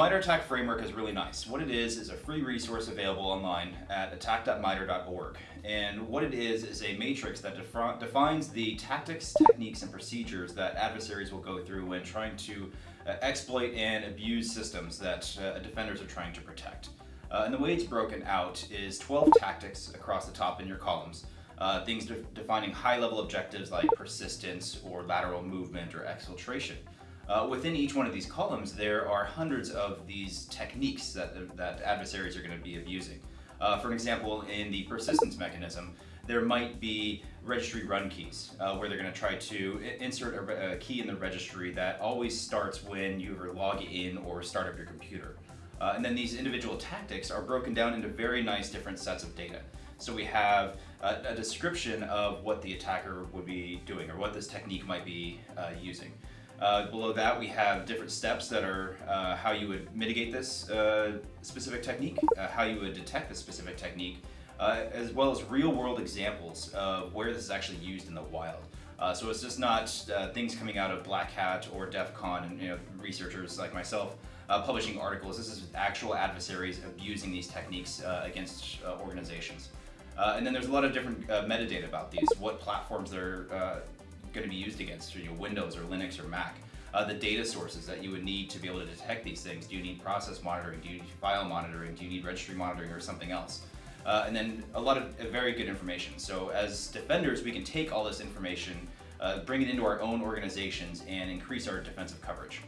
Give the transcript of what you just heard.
MITRE ATT&CK framework is really nice. What it is is a free resource available online at attack.mitre.org. And what it is is a matrix that defi defines the tactics, techniques, and procedures that adversaries will go through when trying to uh, exploit and abuse systems that uh, defenders are trying to protect. Uh, and the way it's broken out is 12 tactics across the top in your columns. Uh, things de defining high-level objectives like persistence or lateral movement or exfiltration. Uh, within each one of these columns, there are hundreds of these techniques that, that adversaries are going to be abusing. Uh, for example, in the persistence mechanism, there might be registry run keys, uh, where they're going to try to insert a, a, key in the registry that always starts when you log in or start up your computer. Uh, and then these individual tactics are broken down into very nice different sets of data. So we have a, a description of what the attacker would be doing or what this technique might be uh, using. Uh, below that we have different steps that are uh, how you would mitigate this uh, specific technique, uh, how you would detect this specific technique, uh, as well as real world examples of where this is actually used in the wild. Uh, so it's just not things coming out of Black Hat or DEF CON and you know, researchers like myself publishing articles. This is actual adversaries abusing these techniques against organizations. and then there's a lot of different metadata about these, what platforms they're going to be used against, you know, Windows or Linux or Mac. Uh, the data sources that you would need to be able to detect these things. Do you need process monitoring? Do you need file monitoring? Do you need registry monitoring or something else? Uh, and then a lot of uh, very good information. So as defenders, we can take all this information, uh, bring it into our own organizations, and increase our defensive coverage.